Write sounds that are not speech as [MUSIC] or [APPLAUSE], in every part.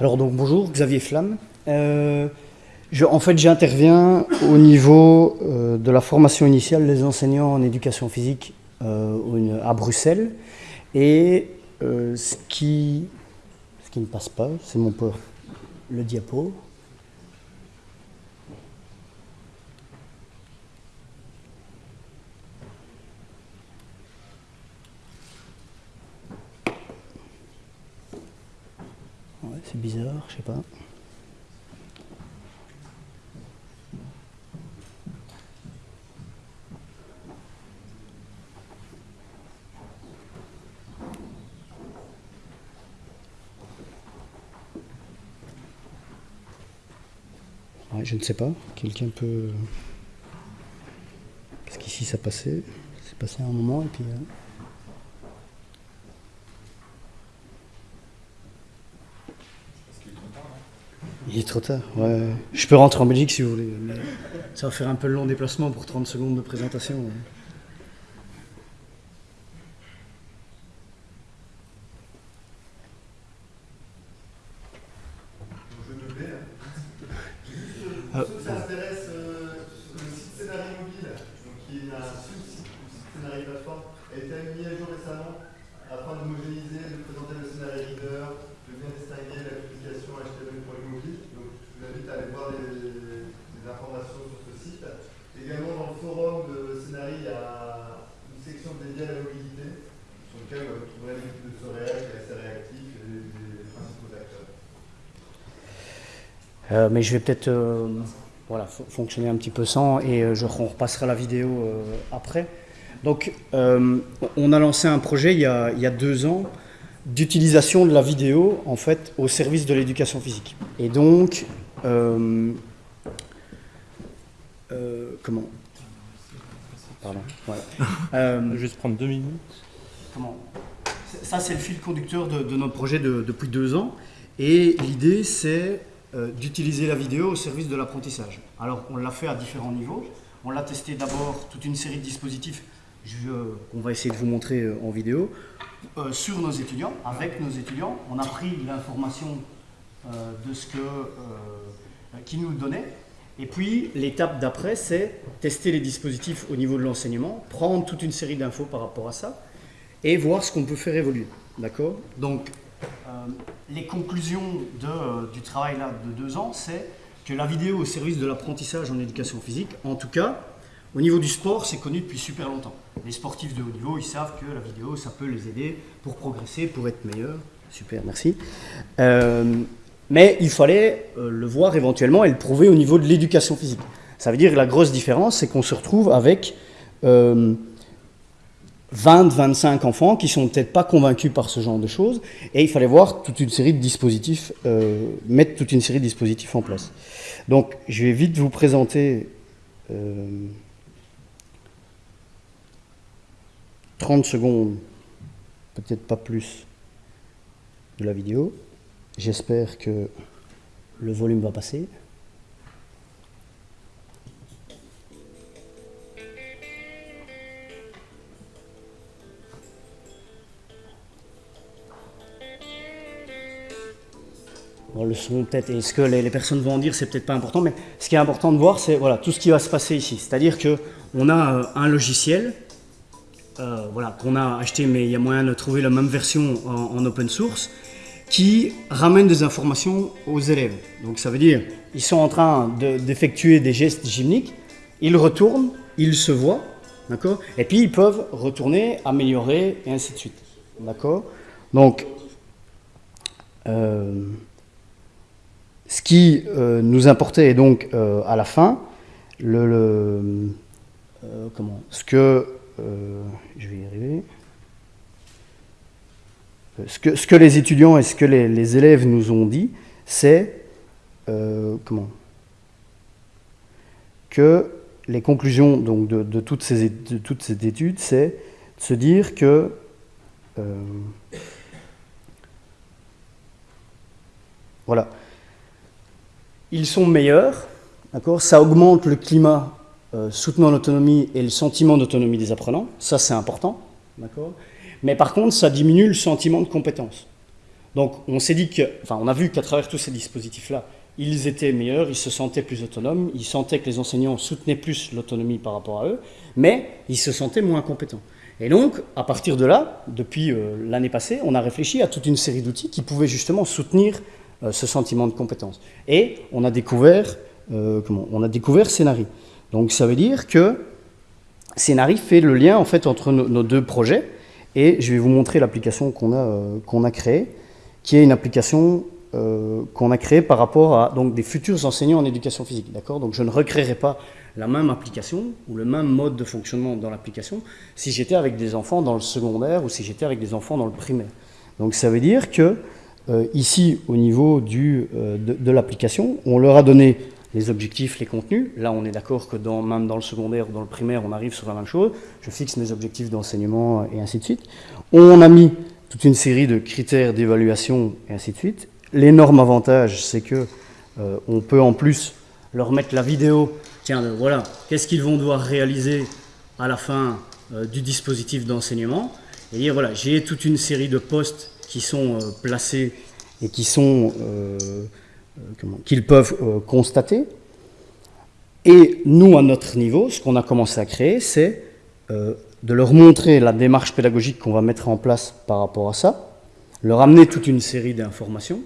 Alors donc bonjour, Xavier Flamme. Euh, en fait, j'interviens au niveau euh, de la formation initiale des enseignants en éducation physique euh, à Bruxelles. Et ce, qui, ce qui ne passe pas, c'est mon peur, le diapo. Bizarre, je sais pas. je ne sais pas. Quelqu'un peut. Parce qu'ici ça passait. C'est passé un moment et puis. Euh, Il est trop tard, ouais. Je peux rentrer en Belgique si vous voulez, ça va faire un peu le long déplacement pour 30 secondes de présentation. Euh, mais je vais peut-être euh, voilà, fonctionner un petit peu sans et euh, je, on repassera la vidéo après. Donc, on a lancé un projet il y a, il y a deux ans d'utilisation de la vidéo en fait au service de l'éducation physique. Et donc, comment? Pardon. Voilà. [LAUGHS] Juste prendre deux minutes. Comment? Ça, c'est le fil conducteur de, de notre projet de, depuis deux ans. Et l'idée, c'est euh, d'utiliser la vidéo au service de l'apprentissage. Alors, on l'a fait à différents niveaux. On l'a testé d'abord toute une série de dispositifs qu'on va essayer de vous montrer euh, en vidéo euh, sur nos étudiants, avec nos étudiants. On a pris l'information de ce que qui nous donnait. Et puis, l'étape d'après, c'est tester les dispositifs au niveau de l'enseignement, prendre toute une série d'infos par rapport à ça, et voir ce qu'on peut faire évoluer. D'accord? Donc, les conclusions de, du travail là, de deux ans, c'est que la vidéo au service de l'apprentissage en éducation physique, en tout cas, au niveau du sport, c'est connu depuis super longtemps. Les sportifs de haut niveau, ils savent que la vidéo, ça peut les aider pour progresser, pour être meilleurs. Super, merci. Euh, mais il fallait euh, le voir éventuellement et le prouver au niveau de l'éducation physique. Ça veut dire que la grosse différence, c'est qu'on se retrouve avec 20, 25 enfants qui sont peut-être pas convaincus par ce genre de choses, et il fallait voir toute une série de dispositifs, euh, mettre toute une série de dispositifs en place. Donc, je vais vite vous présenter 30 euh, secondes, peut-être pas plus, de la vidéo. J'espère que le volume va passer. Le son peut-être, et ce que les, personnes vont en dire, c'est peut-être pas important, mais ce qui est important de voir, c'est voilà, tout ce qui va se passer ici. C'est-à-dire qu'on a euh, un logiciel euh, voilà, qu'on a acheté, mais il y a moyen de trouver la même version en, open source, qui ramène des informations aux élèves. Donc ça veut dire, ils sont en train d'effectuer des gestes gymniques, ils retournent, ils se voient, d'accord Et puis ils peuvent retourner, améliorer, et ainsi de suite. D'accord Donc, euh, ce qui euh, nous importait est donc euh, à la fin, le, euh, comment, ce que, je vais y arriver, ce que, ce que les étudiants et ce que les, élèves nous ont dit, c'est comment que les conclusions donc, de, de toutes ces études, c'est de se dire que voilà, ils sont meilleurs, d'accord ça augmente le climat euh, soutenant l'autonomie et le sentiment d'autonomie des apprenants, ça c'est important, d'accord mais par contre ça diminue le sentiment de compétence. Donc on s'est dit que, enfin on a vu qu'à travers tous ces dispositifs-là, ils étaient meilleurs, ils se sentaient plus autonomes, ils sentaient que les enseignants soutenaient plus l'autonomie par rapport à eux, mais ils se sentaient moins compétents. Et donc, à partir de là, depuis euh, l'année passée, on a réfléchi à toute une série d'outils qui pouvaient justement soutenir ce sentiment de compétence. Et on a découvert, euh, On a découvert Scénari. Donc ça veut dire que Scénari fait le lien en fait entre nos, deux projets. Et je vais vous montrer l'application qu'on a, qu'on a créée, qui est une application qu'on a créée par rapport à donc, des futurs enseignants en éducation physique. Donc je ne recréerai pas la même application ou le même mode de fonctionnement dans l'application si j'étais avec des enfants dans le secondaire ou si j'étais avec des enfants dans le primaire. Donc ça veut dire que euh, ici, au niveau euh, de, l'application, on leur a donné les objectifs, les contenus. Là, on est d'accord que même dans le secondaire ou dans le primaire, on arrive sur la même chose. Je fixe mes objectifs d'enseignement et ainsi de suite. On a mis toute une série de critères d'évaluation et ainsi de suite. L'énorme avantage, c'est que euh, on peut en plus leur mettre la vidéo tiens, voilà, qu'est-ce qu'ils vont devoir réaliser à la fin du dispositif d'enseignement? Et dire, voilà, j'ai toute une série de postes qui sont euh, placés et qui sont, qu'ils peuvent constater. Et nous, à notre niveau, ce qu'on a commencé à créer, c'est de leur montrer la démarche pédagogique qu'on va mettre en place par rapport à ça, leur amener toute une série d'informations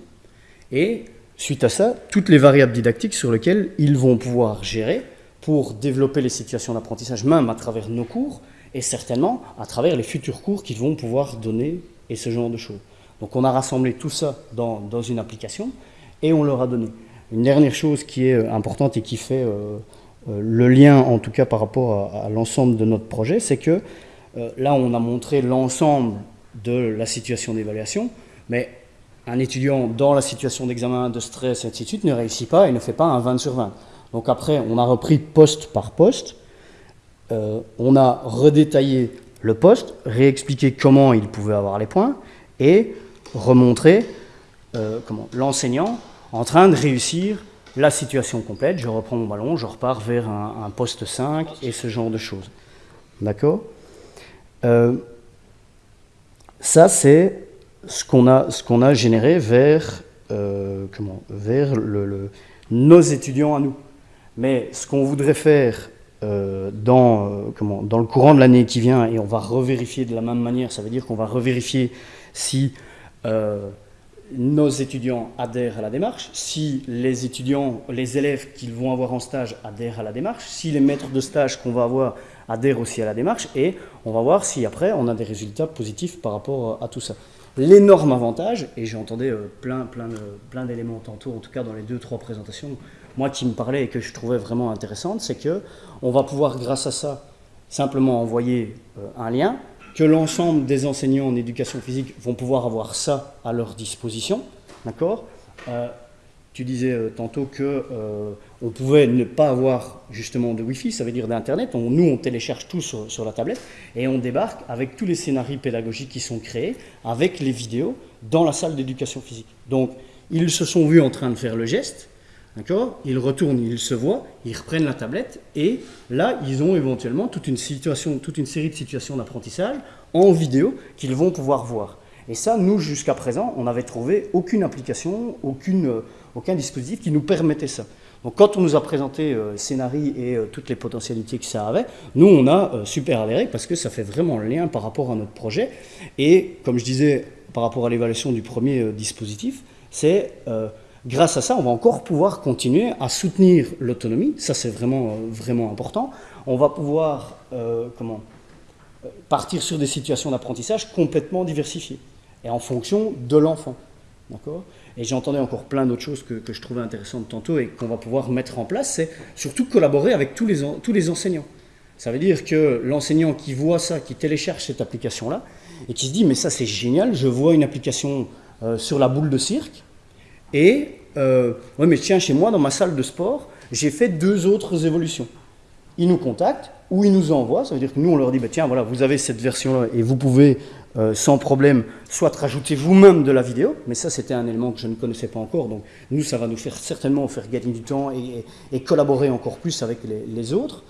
et suite à ça, toutes les variables didactiques sur lesquelles ils vont pouvoir gérer pour développer les situations d'apprentissage, même à travers nos cours, et certainement à travers les futurs cours qu'ils vont pouvoir donner et ce genre de choses. Donc on a rassemblé tout ça dans, une application et on leur a donné. Une dernière chose qui est euh, importante et qui fait euh, euh, le lien, en tout cas par rapport à, l'ensemble de notre projet, c'est que là on a montré l'ensemble de la situation d'évaluation, mais un étudiant dans la situation d'examen, de stress, et de ne réussit pas et ne fait pas un 20 sur 20. Donc après, on a repris poste par poste, on a redétaillé le poste, réexpliqué comment il pouvait avoir les points, et remontré euh, l'enseignant en train de réussir la situation complète. Je reprends mon ballon, je repars vers un, poste 5 et ce genre de choses. D'accord? Euh, Ça, c'est ce qu'on a, a, généré vers, euh, comment, vers le, nos étudiants à nous. Mais ce qu'on voudrait faire dans, comment, dans le courant de l'année qui vient, et on va revérifier de la même manière, ça veut dire qu'on va revérifier si nos étudiants adhèrent à la démarche, si les étudiants, les élèves qu'ils vont avoir en stage adhèrent à la démarche, si les maîtres de stage qu'on va avoir adhèrent aussi à la démarche, et on va voir si après on a des résultats positifs par rapport à tout ça. L'énorme avantage, et j'entendais euh, plein, plein, plein d'éléments tantôt, en tout cas dans les deux, trois présentations, moi qui me parlais et que je trouvais vraiment intéressante, c'est que on va pouvoir, grâce à ça, simplement envoyer euh, un lien, que l'ensemble des enseignants en éducation physique vont pouvoir avoir ça à leur disposition, d'accord? Euh, tu disais euh, tantôt que euh, on pouvait ne pas avoir justement de Wi-Fi, ça veut dire d'Internet. nous, on télécharge tout sur, la tablette et on débarque avec tous les scénarios pédagogiques qui sont créés, avec les vidéos, dans la salle d'éducation physique. Donc, ils se sont vus en train de faire le geste, d'accord? Ils retournent, ils se voient, ils reprennent la tablette et là, ils ont éventuellement toute une, situation, toute une série de situations d'apprentissage en vidéo qu'ils vont pouvoir voir. Et ça, nous, jusqu'à présent, on n'avait trouvé aucune application, aucune aucun dispositif qui nous permettait ça. Donc quand on nous a présenté euh, Scénari et euh, toutes les potentialités que ça avait, nous on a euh, super adhéré parce que ça fait vraiment le lien par rapport à notre projet. Et comme je disais par rapport à l'évaluation du premier dispositif, c'est grâce à ça on va encore pouvoir continuer à soutenir l'autonomie. Ça c'est vraiment vraiment important. On va pouvoir comment partir sur des situations d'apprentissage complètement diversifiées et en fonction de l'enfant. D'accord? Et j'entendais encore plein d'autres choses que, je trouvais intéressantes tantôt et qu'on va pouvoir mettre en place, c'est surtout collaborer avec tous les, tous les enseignants. Ça veut dire que l'enseignant qui voit ça, qui télécharge cette application-là, et qui se dit, mais ça c'est génial, je vois une application euh, sur la boule de cirque, et, euh, ouais mais tiens, chez moi, dans ma salle de sport, j'ai fait deux autres évolutions. Ils nous contactent, ou ils nous envoient, ça veut dire que nous on leur dit, bah, tiens, voilà, vous avez cette version-là, et vous pouvez euh, sans problème, soit rajouter vous-même de la vidéo, mais ça c'était un élément que je ne connaissais pas encore, donc nous ça va nous faire certainement faire gagner du temps et, collaborer encore plus avec les, autres,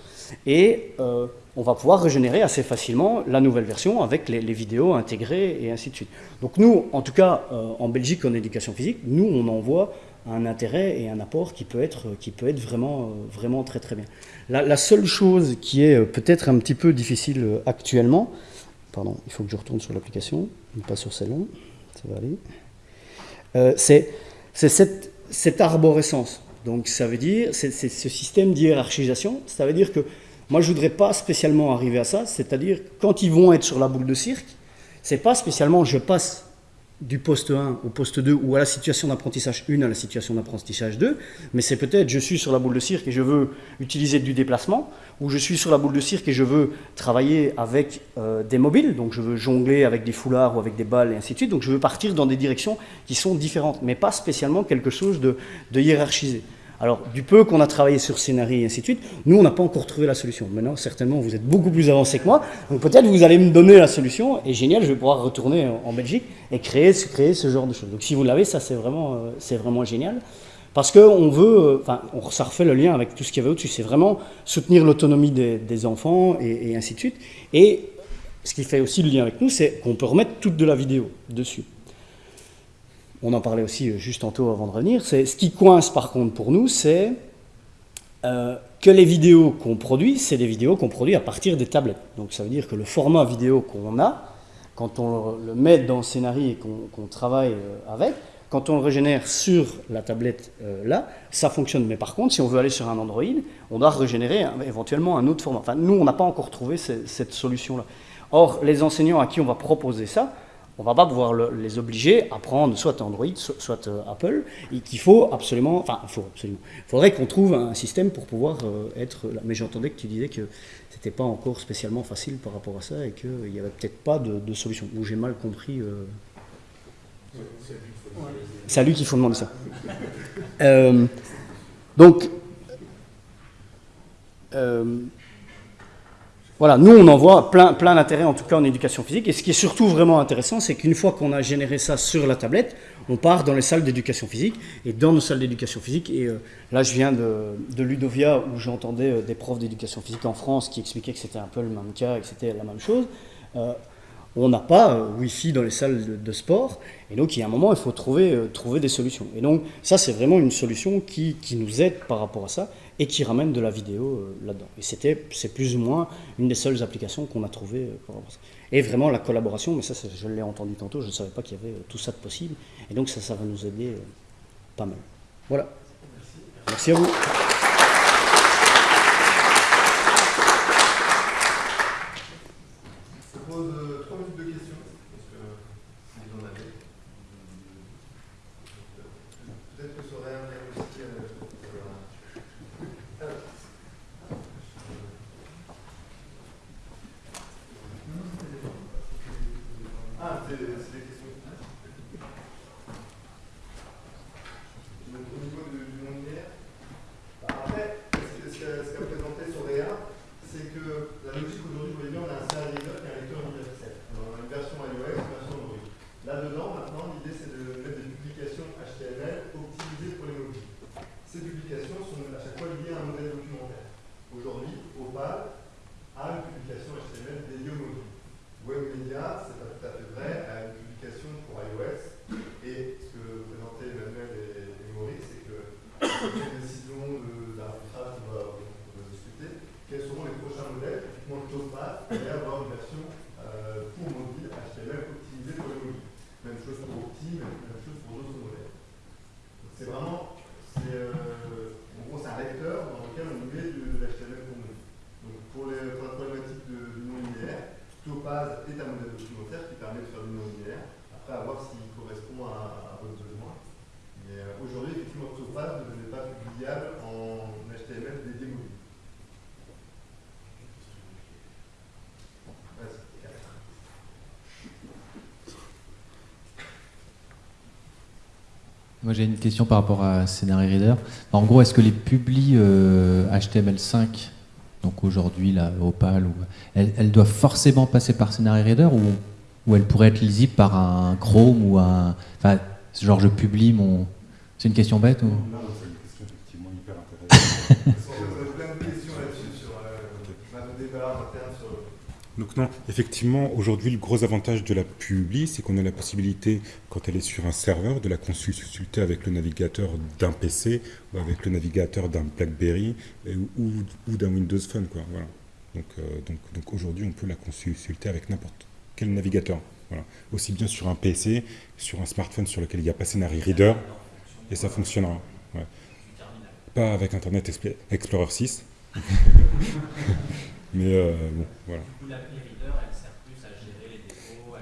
et euh, on va pouvoir régénérer assez facilement la nouvelle version avec les, vidéos intégrées et ainsi de suite. Donc nous, en tout cas euh, en Belgique en éducation physique, nous on en voit un intérêt et un apport qui peut être, qui peut être vraiment, vraiment très très bien. la seule chose qui est peut-être un petit peu difficile actuellement, Pardon, il faut que je retourne sur l'application, pas sur celle-là. Ça va aller. Euh, c'est cette, cette, arborescence. Donc ça veut dire, c'est ce système d'hierarchisation. Ça veut dire que moi je voudrais pas spécialement arriver à ça. C'est-à-dire quand ils vont être sur la boule de cirque, c'est pas spécialement je passe du poste 1 au poste 2 ou à la situation d'apprentissage 1 à la situation d'apprentissage 2, mais c'est peut-être je suis sur la boule de cirque et je veux utiliser du déplacement, ou je suis sur la boule de cirque et je veux travailler avec euh, des mobiles, donc je veux jongler avec des foulards ou avec des balles et ainsi de suite, donc je veux partir dans des directions qui sont différentes, mais pas spécialement quelque chose de hiérarchisé. Alors, du peu qu'on a travaillé sur scénario et ainsi de suite, nous, on n'a pas encore trouvé la solution. Maintenant, certainement, vous êtes beaucoup plus avancé que moi, donc peut-être vous allez me donner la solution, et génial, je vais pouvoir retourner en Belgique et créer, ce genre de choses. Donc, si vous l'avez, ça, c'est vraiment, euh, génial. Parce qu'on veut, euh, enfin, ça refait le lien avec tout ce qu'il y avait au-dessus, c'est vraiment soutenir l'autonomie des, enfants et, et ainsi de suite. Et ce qui fait aussi le lien avec nous, c'est qu'on peut remettre toute de la vidéo dessus on en parlait aussi euh, juste tantôt avant de revenir, c'est ce qui coince par contre pour nous, c'est euh, que les vidéos qu'on produit, c'est des vidéos qu'on produit à partir des tablettes. Donc ça veut dire que le format vidéo qu'on a, quand on le met dans le scénario et qu'on travaille euh, avec, quand on le régénère sur la tablette là, ça fonctionne. Mais par contre, si on veut aller sur un Android, on doit régénérer éventuellement un autre format. Enfin, nous, on n'a pas encore trouvé cette solution-là. Or, les enseignants à qui on va proposer ça, on va pas pouvoir les obliger à prendre soit Android, soit, euh, Apple, et qu'il faut absolument, enfin, il faut absolument, faudrait qu'on trouve un système pour pouvoir euh, être là. Mais j'entendais que tu disais que c'était pas encore spécialement facile par rapport à ça et qu'il n'y avait peut-être pas de, solution. Ou j'ai mal compris. Euh... C'est à lui qu'il faut demander ça. Euh, donc, voilà, nous on en voit plein, plein d'intérêt en tout cas en éducation physique. Et ce qui est surtout vraiment intéressant, c'est qu'une fois qu'on a généré ça sur la tablette, on part dans les salles d'éducation physique. Et dans nos salles d'éducation physique, et euh, là je viens de, Ludovia où j'entendais euh, des profs d'éducation physique en France qui expliquaient que c'était un peu le même cas et que c'était la même chose. Euh, on n'a pas Wi-Fi dans les salles de, sport, et donc il y a un moment, il faut trouver, trouver des solutions. Et donc ça, c'est vraiment une solution qui, qui, nous aide par rapport à ça, et qui ramène de la vidéo euh, là-dedans. Et c'était, c'est plus ou moins une des seules applications qu'on a trouvées euh. Et vraiment la collaboration, mais ça, je l'ai entendu tantôt, je ne savais pas qu'il y avait euh, tout ça de possible. Et donc ça, ça va nous aider pas mal. Voilà. Merci à vous. is. Moi j'ai une question par rapport à Scenario Reader. En gros, est-ce que les publis HTML5, euh, donc aujourd'hui la Opal, ou, elles, doivent forcément passer par Scenario Reader ou, où elle pourrait être lisible par un Chrome ou un. Enfin, genre je publie mon. C'est une question bête ou? Non, c'est une question effectivement hyper intéressante. [LAUGHS] Donc non, effectivement, aujourd'hui, le gros avantage de la publi, c'est qu'on a la possibilité, quand elle est sur un serveur, de la consulter avec le navigateur d'un PC ou avec le navigateur d'un BlackBerry ou, d'un Windows Phone. Euh, donc, aujourd'hui, on peut la consulter avec n'importe quel navigateur. Aussi bien sur un PC, sur un smartphone sur lequel il n'y a pas Scenario Reader, et ça fonctionnera. Pas avec Internet Explorer 6. [LAUGHS] Mais euh, bon, voilà.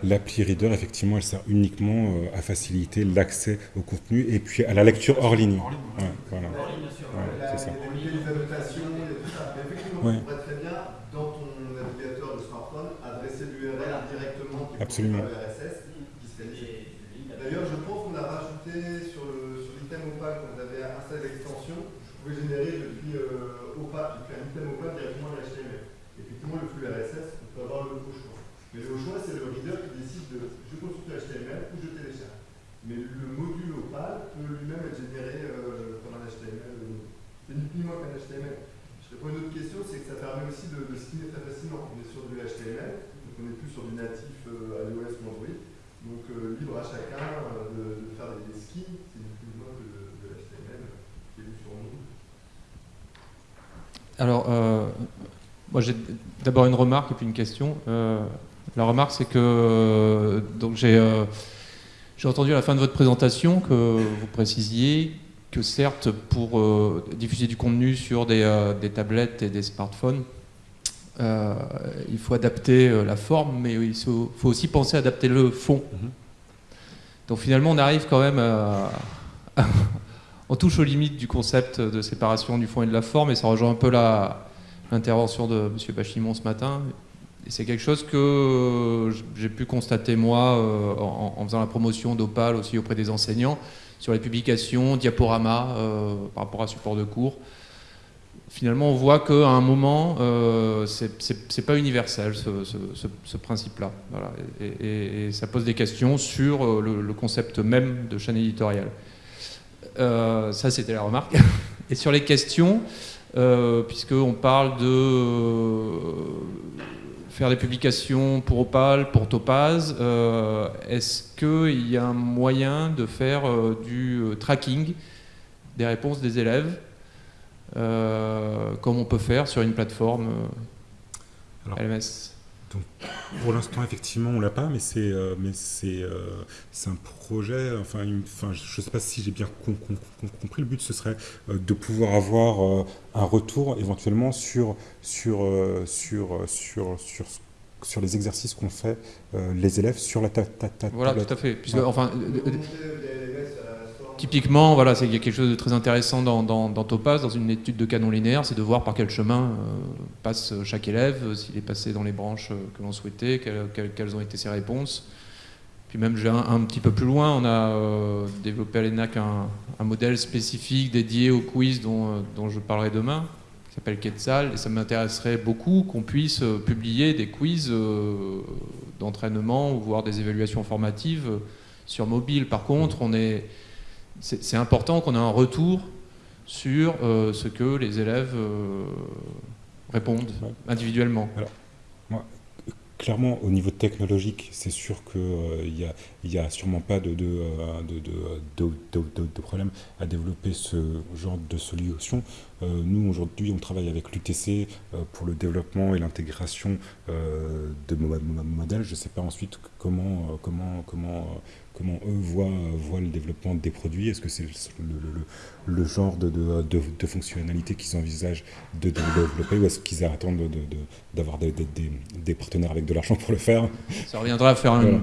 L'appli Reader, effectivement, elle sert uniquement euh, à faciliter l'accès au contenu et puis à la lecture hors ligne. Ouais, voilà. Ouais, c'est ça. Les annotations, tout ça. Mais effectivement, ouais. on pourrait très bien, dans ton navigateur de smartphone, adresser l'URL directement qui Absolument. le RSS, qui serait D'ailleurs, je pense qu'on a rajouté sur l'item Opal, quand vous avez installé l'extension, je pouvais générer euh, Opal, depuis un item Opal directement l'HTML. Effectivement, le flux RSS, on peut avoir le choix. Mais le choix, c'est le reader qui décide de je consulte HTML ou je télécharge. Mais le module Opal peut lui-même être généré euh, comme un HTML. C'est ni plus ni moins qu'un HTML. Je réponds à une autre question, c'est que ça permet aussi de, de très facilement. On est sur du HTML, donc on n'est plus sur du natif euh, iOS ou Android. Donc euh, libre à chacun euh, de, faire des, skins, c'est moins que de, l'HTML qui est vu sur Android. Alors, euh, moi j'ai d'abord une remarque et puis une question. Euh, la remarque, c'est que donc j'ai euh, entendu à la fin de votre présentation que vous précisiez que certes, pour euh, diffuser du contenu sur des, euh, des, tablettes et des smartphones, euh, il faut adapter la forme, mais il faut, faut, aussi penser à adapter le fond. Mm -hmm. Donc finalement, on arrive quand même à, à, [LAUGHS] on touche aux limites du concept de séparation du fond et de la forme, et ça rejoint un peu l'intervention de M. Bachimon ce matin. C'est quelque chose que j'ai pu constater moi euh, en, faisant la promotion d'Opal aussi auprès des enseignants sur les publications, diaporamas euh, par rapport à support de cours. Finalement, on voit qu'à un moment, euh, c'est pas universel ce, principe-là. Et, ça pose des questions sur euh, le, concept même de chaîne éditoriale. Euh, ça, c'était la remarque. [LAUGHS] Et sur les questions, euh, puisqu'on parle de euh, faire des publications pour Opal, pour Topaz, euh, est-ce qu'il y a un moyen de faire euh, du tracking des réponses des élèves, comme on peut faire sur une plateforme LMS donc, pour l'instant, effectivement, on l'a pas, mais c'est euh, mais c'est euh, c'est un projet. Enfin, une, enfin, je sais pas si j'ai bien com com compris. Le but, ce serait euh, de pouvoir avoir euh, un retour éventuellement sur sur euh, sur sur sur sur les exercices qu'ont fait les élèves sur la ta, ta, ta Voilà, tablette. tout à fait. Puisque, enfin, Typiquement, voilà, il y a quelque chose de très intéressant dans, Topaz, dans une étude de canon linéaire, c'est de voir par quel chemin euh, passe chaque élève, euh, s'il est passé dans les branches euh, que l'on souhaitait, quelles, ont été ses réponses. Puis même, un, un, petit peu plus loin, on a développé à l'ENAC un, modèle spécifique dédié au quiz dont, je parlerai demain, qui s'appelle Quetzal, et ça m'intéresserait beaucoup qu'on puisse publier des quiz d'entraînement ou voir des évaluations formatives sur mobile. Par contre, on est c'est important qu'on ait un retour sur euh, ce que les élèves euh, répondent individuellement. Alors, moi, clairement, au niveau technologique, c'est sûr qu'il n'y euh, a, a, sûrement pas de, de, de, de, problème à développer ce genre de solution. Nous, aujourd'hui, on travaille avec l'UTC pour le développement et l'intégration de modèles. Je ne sais pas ensuite comment, comment, comment comment eux voient, voient le développement des produits Est-ce que c'est le, le, le, genre de, de, de, de fonctionnalité qu'ils envisagent de, développer ou est-ce qu'ils attendent d'avoir des, des, des, partenaires avec de l'argent pour le faire? Ça reviendra à faire voilà. une,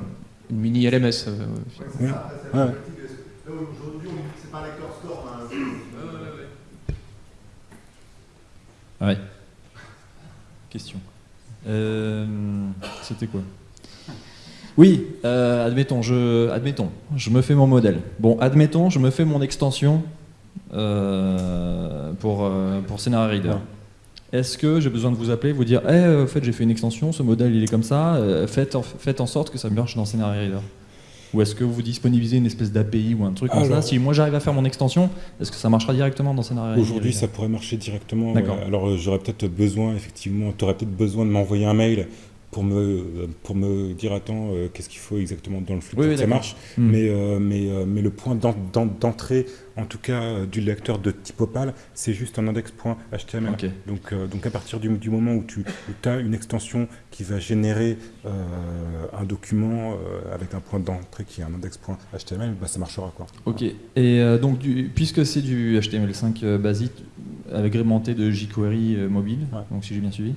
une, mini LMS. Euh, ouais, ça, ouais. ouais. Aujourd'hui, c'est pas un lecteur score. Hein. Ouais. Question. Euh, C'était quoi? Oui, euh, admettons, je, admettons, je me fais mon modèle. Bon, admettons, je me fais mon extension euh, pour, euh, pour Scenario Reader. est-ce que j'ai besoin de vous appeler, vous dire, eh, en fait, j'ai fait une extension, ce modèle, il est comme ça, faites, en, faites en sorte que ça marche dans Scenario Reader Ou est-ce que vous disponibilisez une espèce d'API ou un truc comme ça Si moi j'arrive à faire mon extension, est-ce que ça marchera directement dans Scenario Reader Aujourd'hui, ça pourrait marcher directement. D'accord. ouais. Alors, j'aurais peut-être besoin, effectivement, tu aurais peut-être besoin de m'envoyer un mail pour me, pour me dire, attends, euh, qu'est-ce qu'il faut exactement dans le flux Oui, pour oui, que ça marche. Hmm. Mais, euh, mais, euh, mais le point d'en- d'en- d'entrée, en tout cas, euh, du lecteur de type Opal, c'est juste un index.html. Ok. Donc, donc à partir du, du moment où tu as une extension qui va générer un document avec un point d'entrée qui est un index.html, bah, ça marchera. Quoi. Ok. Et donc, du- puisque c'est du HTML5 euh, basique, agrémenté de jQuery mobile, Ouais. donc si j'ai bien suivi,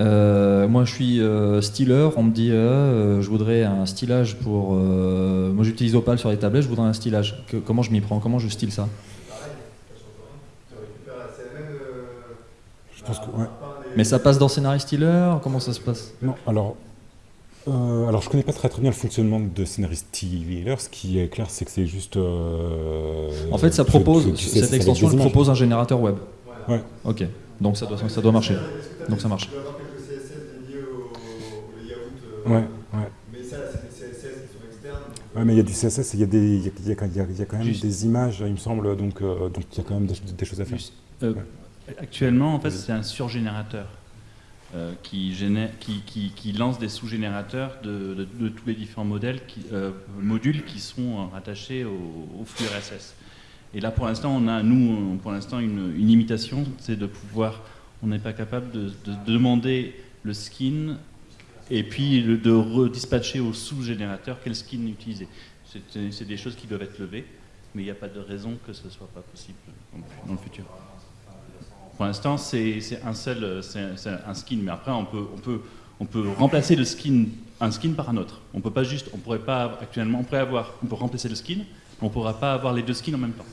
euh, moi je suis euh, styler, on me dit euh, euh, je voudrais un stylage pour. moi j'utilise Opal sur les tablettes, je voudrais un stylage. Que- comment je m'y prends? Comment je style ça? Je pense que, ouais. Mais ça passe dans Scenario Styler Comment ça se passe? Non, alors, alors je connais pas très très bien le fonctionnement de Scénarist Stealer. Ce qui est clair, c'est que c'est juste. En fait, ça propose, tu- tu sais, cette extension elle propose un générateur web. Ouais. Ok. Donc ça doit, ça doit marcher. Donc ça marche. Ouais, ouais. Mais ça, c'est des CSS qui sont externes. Ouais, mais il y a du CSS, il y a, des, il y a, il y a- il y a- il y a quand même Juste. des images, il me semble, donc euh, donc il y a quand même des, des choses à faire. Juste, euh, Actuellement, en fait, c'est un surgénérateur euh, qui, génère, qui, qui- qui lance des sous-générateurs de, de- de tous les différents modèles qui, euh, modules qui sont rattachés au, au flux RSS. Et là, pour l'instant, on a, nous, pour l'instant, une, une limitation, c'est de pouvoir, on n'est pas capable de, de demander le skin et puis de redispatcher au sous-générateur quel skin utiliser. C'est des choses qui doivent être levées, mais il n'y a pas de raison que ce ne soit pas possible dans le futur. Pour l'instant, c'est un seul, c'est un skin, mais après, on peut, remplacer le skin, un skin par un autre. On peut pas juste, on pourrait pas actuellement, on pourrait avoir, on peut remplacer le skin, on pourra pas avoir les deux skins en même temps.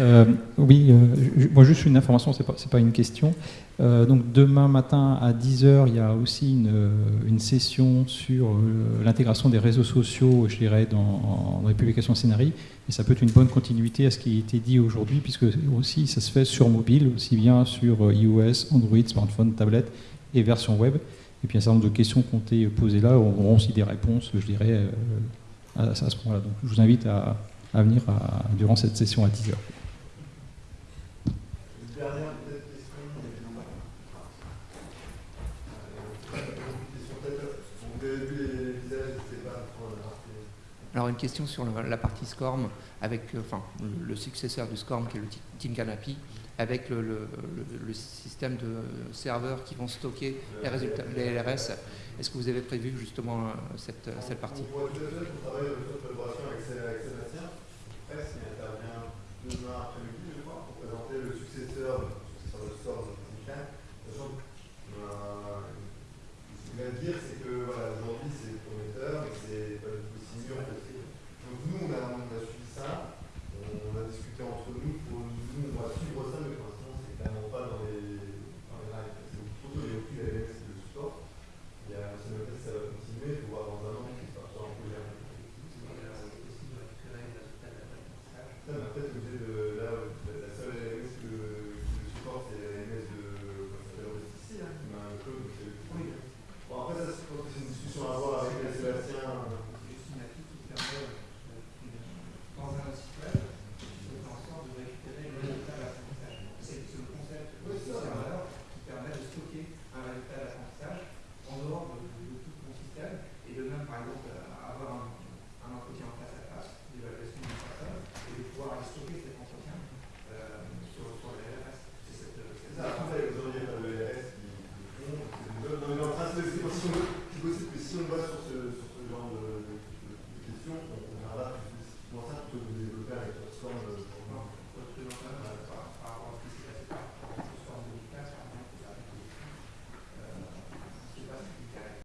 Euh, oui, euh, moi juste une information, c'est pas, pas une question. Euh, donc demain matin à 10h, il y a aussi une, une session sur l'intégration des réseaux sociaux, je dirais, dans, les publications scénarii. Et ça peut être une bonne continuité à ce qui a été dit aujourd'hui, puisque aussi ça se fait sur mobile, aussi bien sur iOS, Android, smartphone, tablette et version web. Et puis un certain nombre de questions qui ont été posées là auront aussi des réponses, je dirais, à, ce moment-là. Donc je vous invite à, venir durant cette session à 10h. Une dernière peut-être question. mais- Euh, une question peut-être. Vous avez vu les visages, n'hésitez pas à prendre la partie. Alors une question sur la, partie SCORM avec euh, enfin, le, successeur du SCORM qui est le Ti- Tinkanapi avec le, système de serveurs qui vont stocker les résultats, les LRS. Est-ce que vous avez prévu justement euh, cette, cette partie? Euh,